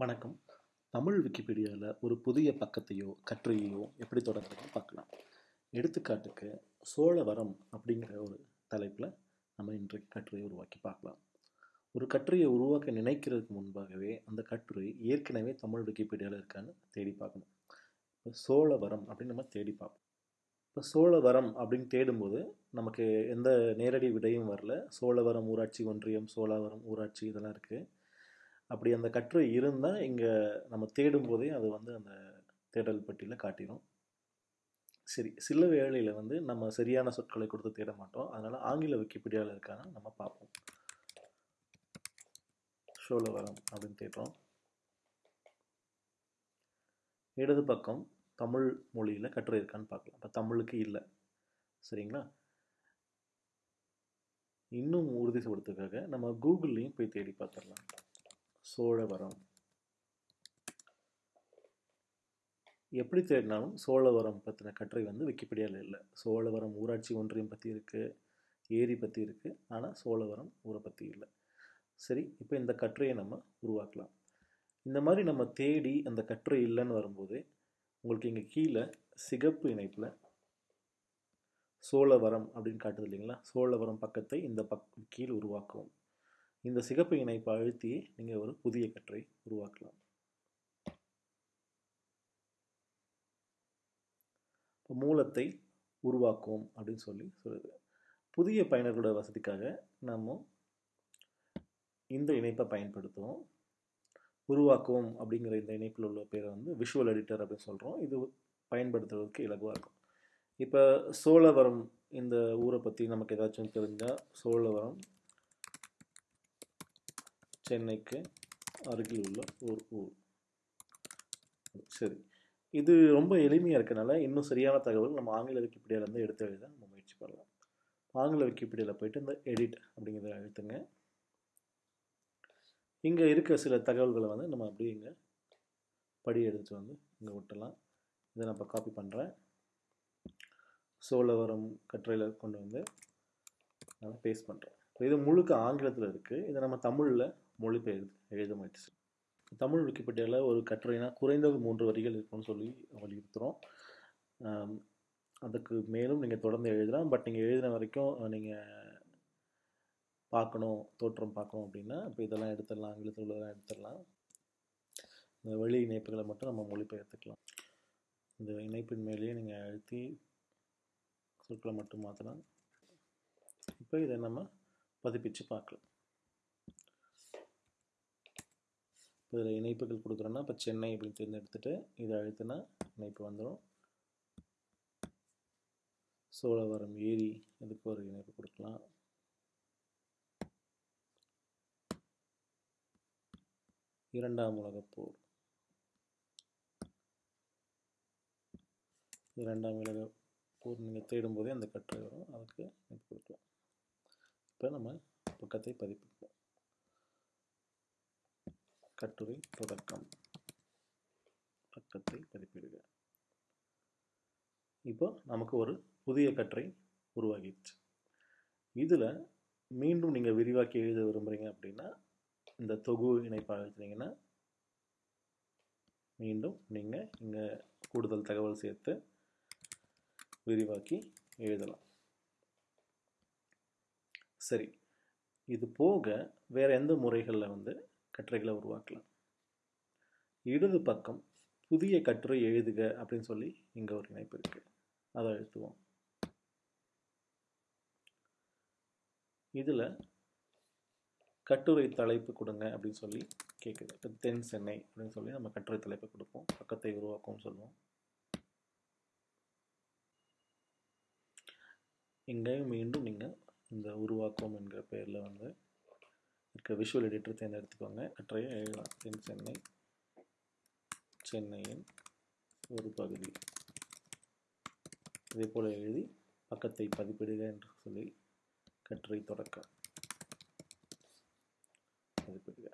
வணக்கம். தமிழ் விக்கிபீடியாவில் ஒரு புதிய பக்கத்தையோ கட்டுரையோ எப்படி தொடங்குறதுன்னு பார்க்கலாம். எடுத்துக்காட்டுக்கு சோழவரம் அப்படிங்கிற ஒரு தலைப்பில் நம்ம இன்றைக்கு கட்டுரையை உருவாக்கி பார்க்கலாம். ஒரு கட்டுரையை உருவாக்க நினைக்கிறதுக்கு முன்பாகவே அந்த கட்டுரை ஏற்கனவே தமிழ் விக்கிபீடியாவில் இருக்கான்னு தேடி பார்க்கணும். இப்போ சோழவரம் அப்படின்னு நம்ம தேடி பார்ப்போம். இப்போ சோழவரம் அப்படின்னு தேடும்போது நமக்கு எந்த நேரடி விடையும் வரல. சோழவரம் ஊராட்சி ஒன்றியம் சோழவரம் ஊராட்சி இதெல்லாம் இருக்குது அப்படி அந்த கட்டுரை இருந்தால் இங்கே நம்ம தேடும் போதே அது வந்து அந்த தேடல் பட்டியலில் காட்டிடும் சரி சில வேளையில் வந்து நம்ம சரியான சொற்களை கொடுத்து தேட மாட்டோம். அதனால் ஆங்கில விக்கிபீடியாவில் இருக்கான்னு நம்ம பார்ப்போம். சோழவரம் அப்படின்னு தேடுறோம். இடது பக்கம் தமிழ் மொழியில் கட்டுரை இருக்கான்னு பார்க்கலாம். இப்போ தமிழுக்கு இல்லை. சரிங்களா? இன்னும் உறுதிப்படுத்துக்காக நம்ம கூகுள்லேயும் போய் தேடி பார்த்துடலாம். சோழவரம் எப்படி தேடினாலும் சோழவரம் பற்றின கட்டுரை வந்து விக்கிபீடியாவில் இல்லை. சோழவரம் ஊராட்சி ஒன்றியம் பற்றி இருக்குது ஏரி பற்றி இருக்குது ஆனால் சோழவரம் ஊரை பற்றி இல்லை. சரி இப்போ இந்த கட்டுரையை நம்ம உருவாக்கலாம். இந்த மாதிரி நம்ம தேடி அந்த கட்டுரை இல்லைன்னு வரும்போது உங்களுக்கு இங்கே கீழே சிகப்பு இணைப்பில் சோழவரம் அப்படின்னு காட்டுது இல்லைங்களா? சோழவரம் பக்கத்தை இந்த பக் கீழ் உருவாக்கவும். இந்த சிகப்பு இணைப்பை அழுத்தி நீங்கள் ஒரு புதிய கற்றை உருவாக்கலாம். இப்போ மூலத்தை உருவாக்குவோம் அப்படின்னு சொல்லி சொல்லுது புதிய பயனர்களோட வசதிக்காக நம்ம இந்த இணைப்பை பயன்படுத்துவோம். உருவாக்குவோம் அப்படிங்கிற இந்த இணைப்பில் உள்ள பேரை வந்து விஷுவல் எடிட்டர் அப்படின்னு சொல்கிறோம் இது பயன்படுத்துறதுக்கு இலகுவாக இருக்கும். இப்போ சோழவரம் இந்த ஊரை பற்றி நமக்கு ஏதாச்சும் தெரிஞ்சால் சோழவரம் சென்னைக்கு அருகில் உள்ள ஒரு ஊர். சரி. இது ரொம்ப எளிமையாக இருக்கனால இன்னும் சரியான தகவல் நம்ம ஆங்கில விக்கிபீடியாவிலேருந்து எடுத்து எழுத நம்ம முயற்சி பண்ணலாம். ஆங்கில விக்கிபீடியாவில் போயிட்டு இந்த எடிட் அப்படிங்கிறத அழுத்துங்க. இங்கே இருக்க சில தகவல்களை வந்து நம்ம அப்படியே இங்கே படி எடுத்து வந்து இங்கே விட்டலாம் இதை நான் இப்போ காப்பி பண்ணுறேன் சோழவரம் கட்டுரையில் கொண்டு வந்து நான் பேஸ்ட் பண்ணுறேன் இப்போ இது முழுக்க ஆங்கிலத்தில் இருக்குது இதை நம்ம தமிழில் மொழிபெயர்த்து எழுதமாயிடுச்சு தமிழ் விக்கிபீடியாவில் ஒரு கட்டுரைனா குறைந்தது மூன்று வரிகள் இருக்கும்னு சொல்லி வலியுறுத்துகிறோம் அதுக்கு மேலும் நீங்கள் தொடர்ந்து எழுதலாம். பட் நீங்கள் எழுதின வரைக்கும் நீங்கள் பார்க்கணும் தோற்றம் பார்க்கணும் அப்படின்னா இப்போ இதெல்லாம் எடுத்துடலாம் ஆங்கிலத்தில் உள்ளதெல்லாம் எடுத்துடலாம். இந்த வெளி இணைப்புகளை மட்டும் நம்ம மொழிபெயர்த்துக்கலாம். இந்த இணைப்பின் மேலேயே நீங்கள் அழுத்தி சொற்களை மட்டும் மாற்றலாம் இப்போ இதை நம்ம பதிப்பிச்சு பார்க்கலாம் இப்போ இதில் இணைப்புகள் கொடுக்குறோன்னா இப்போ சென்னை அப்படின்னு தேர்ந்தெடுத்துட்டு இதை அழுத்தினா இணைப்பு வந்துடும் சோழவரம் ஏரி இதுக்கு ஒரு இணைப்பு கொடுக்கலாம். இரண்டாம் உலகப்போர் இரண்டாம் உலக போர் நீங்கள் தேடும்போதே அந்த கட்டுரை வரும். அதுக்கு இணைப்பு கொடுக்கலாம். இப்போ நம்ம பக்கத்தை பதிப்பிப்போம். கட்டுரை தொடக்கம். பக்கத்தை பதிப்பிடுக இப்போ நமக்கு ஒரு புதிய கட்டுரை உருவாகிடுச்சு. இதில் மீண்டும் நீங்கள் விரிவாக்கி எழுத விரும்புகிறீங்க அப்படின்னா இந்த தொகு இணைப்பாக எழுதுனீங்கன்னா மீண்டும் நீங்கள் இங்கே கூடுதல் தகவல் சேர்த்து விரிவாக்கி எழுதலாம். சரி. இது போக வேறு எந்த முறைகளில் வந்து கட்டுரைகளை உருவாக்கலாம். இடது பக்கம் புதிய கட்டுரை எழுதுக அப்படின்னு சொல்லி இங்கே ஒரு இணைப்பு இருக்குது அதை எழுத்துவோம் இதில் கட்டுரை தலைப்பு கொடுங்க அப்படின்னு சொல்லி கேட்குது இப்போ தென் சென்னை அப்படின்னு சொல்லி நம்ம கட்டுரை தலைப்பு கொடுப்போம். பக்கத்தை உருவாக்கும்னு சொல்லுவோம். இங்கேயும் மீண்டும் நீங்கள் இந்த உருவாக்கம் என்கிற பெயரில் வந்து இருக்க. Visual editor தேர்ந்தெடுத்துக்கோங்க. கற்றையை எழுதலாம் தென் சென்னை சென்னையின் ஒரு பகுதி. இதே போல் எழுதி பக்கத்தை பதிப்பிடுக என்று சொல்லி கற்றை தொடக்கம். பதிப்பிடுக.